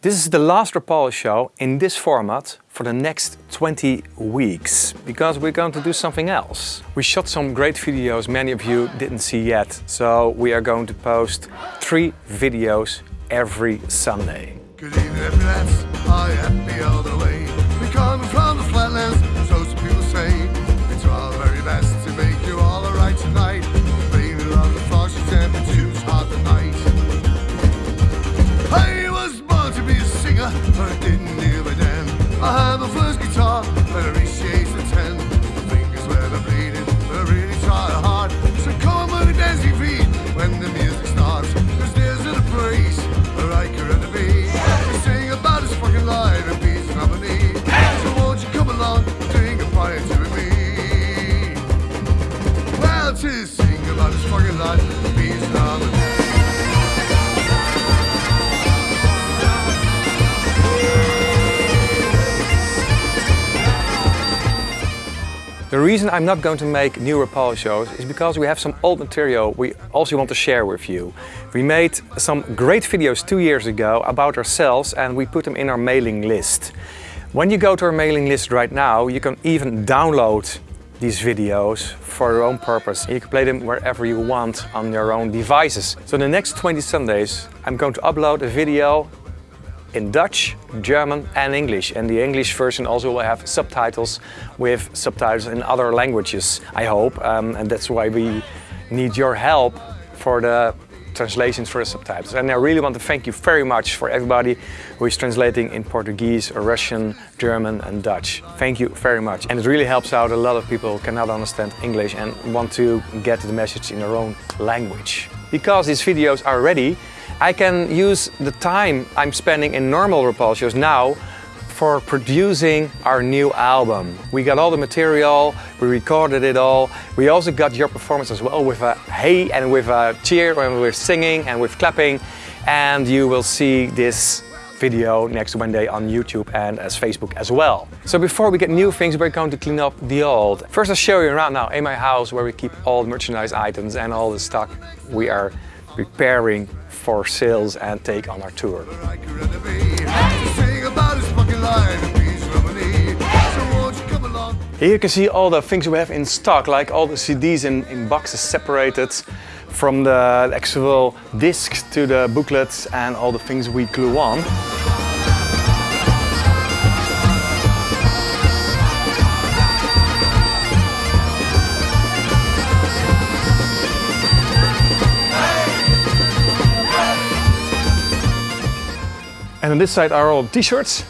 This is the last Rapalje show in this format for the next 20 weeks because we're going to do something else. We shot some great videos many of you didn't see yet, so we are going to post three videos every Sunday. Good evening. I all the. We come from the flatlands, reason I'm not going to make new Rapalje shows is because we have some old material we also want to share with you. We made some great videos two years ago about ourselves and we put them in our mailing list. When you go to our mailing list right now, you can even download these videos for your own purpose. You can play them wherever you want on your own devices. So in the next 20 Sundays, I'm going to upload a video in Dutch, German and English. And the English version also will have subtitles with subtitles in other languages, I hope. Um, and that's why we need your help for the translations for the subtitles. And I really want to thank you very much for everybody who is translating in Portuguese, or Russian, German and Dutch. Thank you very much. And it really helps out a lot of people who cannot understand English and want to get the message in their own language. Because these videos are ready, I can use the time I'm spending in normal Rapalje shows now for producing our new album. We got all the material, we recorded it all. We also got your performance as well with a hey and with a cheer and with singing and with clapping. And you will see this video next Wednesday on YouTube and as Facebook as well. So before we get new things, we're going to clean up the old. First I'll show you around now in my house where we keep all the merchandise items and all the stock we are preparing for sales and take on our tour. Here you can see all the things we have in stock, like all the CDs in, in boxes separated from the actual discs to the booklets and all the things we glue on. And on this side are all t-shirts.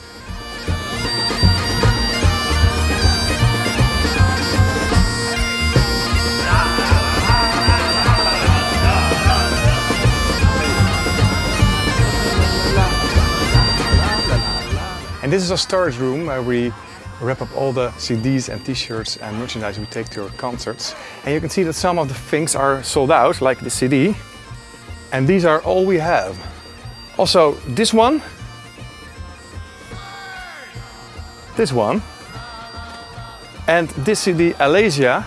And this is our storage room where we wrap up all the CDs and t-shirts and merchandise we take to our concerts. And you can see that some of the things are sold out, like the CD. And these are all we have. Also, this one, this one, and this CD, Alesia,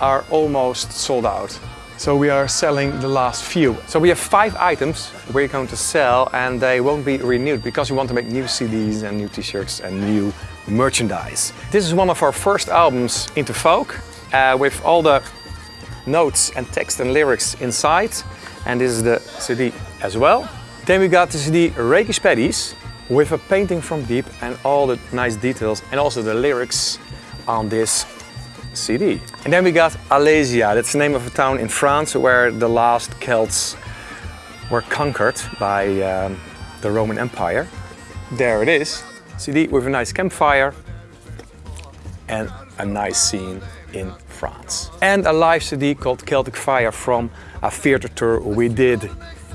are almost sold out. So we are selling the last few. So we have five items we're going to sell and they won't be renewed because we want to make new CDs and new t-shirts and new merchandise. This is one of our first albums into folk uh, with all the notes and text and lyrics inside. And this is the CD as well. Then we got the CD Reiki Spaddies with a painting from Deep and all the nice details and also the lyrics on this CD. And then we got Alesia, that's the name of a town in France where the last Celts were conquered by um, the Roman Empire. There it is, CD with a nice campfire and a nice scene in France. And a live CD called Celtic Fire from a theater tour we did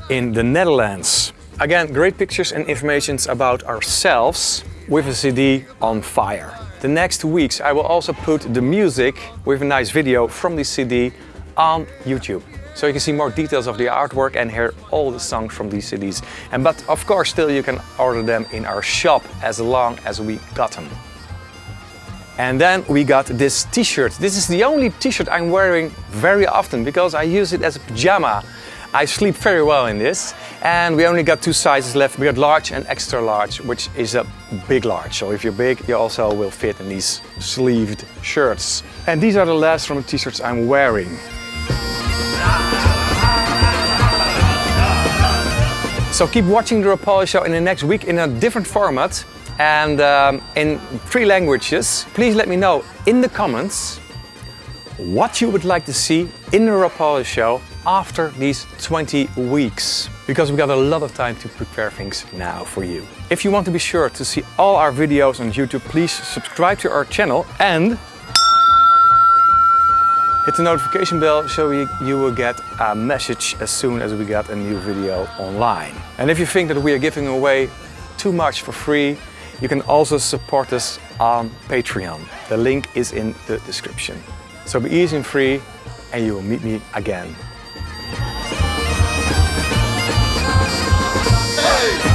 in the Netherlands. Again, great pictures and information about ourselves with a CD on fire. The next weeks I will also put the music with a nice video from the CD on YouTube. So you can see more details of the artwork and hear all the songs from these CDs. And but of course still you can order them in our shop as long as we got them. And then we got this t-shirt. This is the only t-shirt I'm wearing very often because I use it as a pajama. I sleep very well in this. And we only got two sizes left. We got large and extra large, which is a big large. So if you're big, you also will fit in these sleeved shirts. And these are the last from the t-shirts I'm wearing. So keep watching the Rapalje Show in the next week in a different format and um, in three languages. Please let me know in the comments what you would like to see in the Rapalje Show after these 20 weeks. Because we've got a lot of time to prepare things now for you. If you want to be sure to see all our videos on YouTube, please subscribe to our channel and Hit the notification bell so you, will get a message as soon as we get a new video online. And if you think that we are giving away too much for free, you can also support us on Patreon. The link is in the description. So be easy and free and you will meet me again Hey!